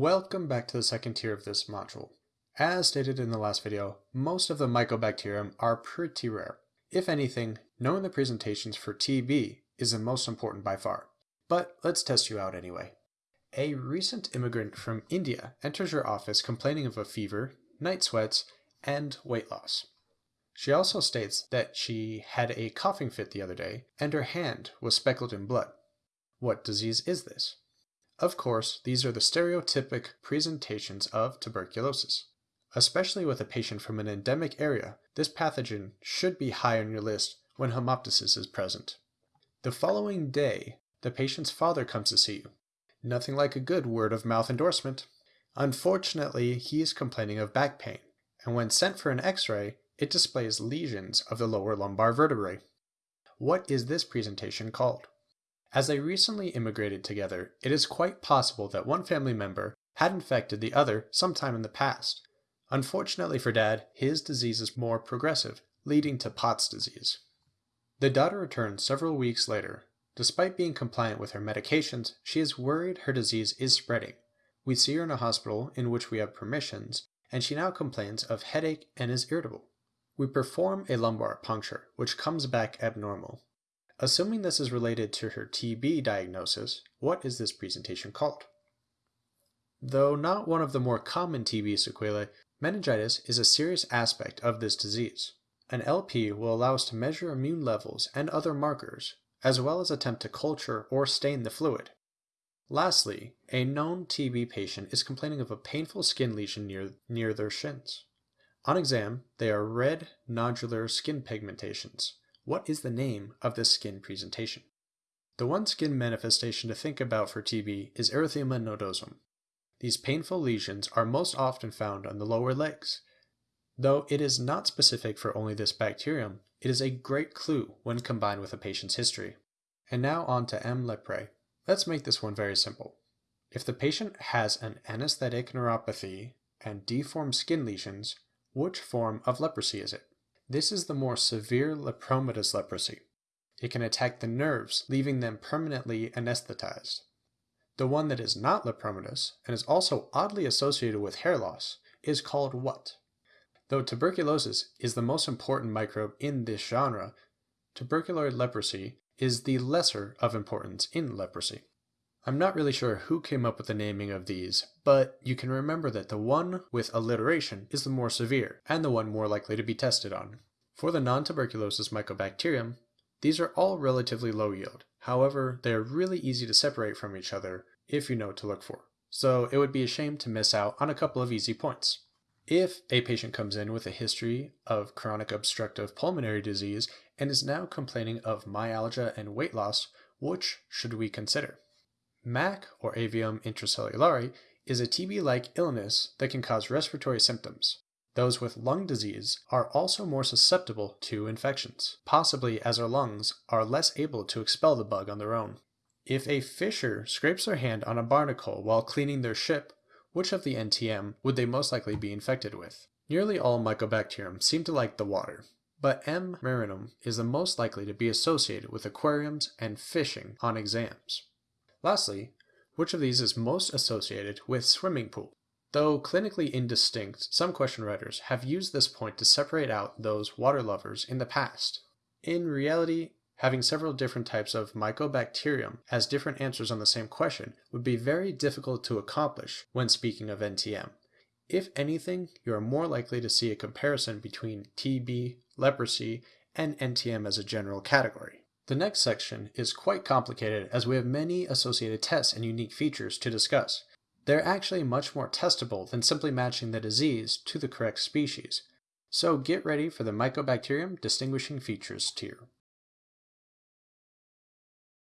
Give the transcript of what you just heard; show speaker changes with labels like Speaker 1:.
Speaker 1: Welcome back to the second tier of this module. As stated in the last video, most of the Mycobacterium are pretty rare. If anything, knowing the presentations for TB is the most important by far. But let's test you out anyway. A recent immigrant from India enters your office complaining of a fever, night sweats, and weight loss. She also states that she had a coughing fit the other day and her hand was speckled in blood. What disease is this? Of course, these are the stereotypic presentations of tuberculosis. Especially with a patient from an endemic area, this pathogen should be high on your list when hemoptysis is present. The following day, the patient's father comes to see you. Nothing like a good word of mouth endorsement. Unfortunately, he is complaining of back pain, and when sent for an x ray, it displays lesions of the lower lumbar vertebrae. What is this presentation called? As they recently immigrated together, it is quite possible that one family member had infected the other sometime in the past. Unfortunately for Dad, his disease is more progressive, leading to Pott's disease. The daughter returns several weeks later. Despite being compliant with her medications, she is worried her disease is spreading. We see her in a hospital in which we have permissions, and she now complains of headache and is irritable. We perform a lumbar puncture, which comes back abnormal. Assuming this is related to her TB diagnosis, what is this presentation called? Though not one of the more common TB sequelae, meningitis is a serious aspect of this disease. An LP will allow us to measure immune levels and other markers, as well as attempt to culture or stain the fluid. Lastly, a known TB patient is complaining of a painful skin lesion near, near their shins. On exam, they are red nodular skin pigmentations, what is the name of this skin presentation? The one skin manifestation to think about for TB is erythema nodosum. These painful lesions are most often found on the lower legs. Though it is not specific for only this bacterium, it is a great clue when combined with a patient's history. And now on to M. leprae. Let's make this one very simple. If the patient has an anesthetic neuropathy and deformed skin lesions, which form of leprosy is it? This is the more severe lepromatous leprosy. It can attack the nerves, leaving them permanently anesthetized. The one that is not lepromatous, and is also oddly associated with hair loss, is called what? Though tuberculosis is the most important microbe in this genre, tuberculoid leprosy is the lesser of importance in leprosy. I'm not really sure who came up with the naming of these, but you can remember that the one with alliteration is the more severe, and the one more likely to be tested on. For the non-tuberculosis mycobacterium, these are all relatively low yield. However, they are really easy to separate from each other if you know what to look for. So it would be a shame to miss out on a couple of easy points. If a patient comes in with a history of chronic obstructive pulmonary disease and is now complaining of myalgia and weight loss, which should we consider? MAC, or avium intracellulare, is a TB-like illness that can cause respiratory symptoms. Those with lung disease are also more susceptible to infections, possibly as our lungs are less able to expel the bug on their own. If a fisher scrapes their hand on a barnacle while cleaning their ship, which of the NTM would they most likely be infected with? Nearly all Mycobacterium seem to like the water, but M. marinum is the most likely to be associated with aquariums and fishing on exams. Lastly, which of these is most associated with swimming pool? Though clinically indistinct, some question writers have used this point to separate out those water lovers in the past. In reality, having several different types of mycobacterium as different answers on the same question would be very difficult to accomplish when speaking of NTM. If anything, you are more likely to see a comparison between TB, leprosy, and NTM as a general category. The next section is quite complicated as we have many associated tests and unique features to discuss. They're actually much more testable than simply matching the disease to the correct species. So get ready for the Mycobacterium Distinguishing Features tier.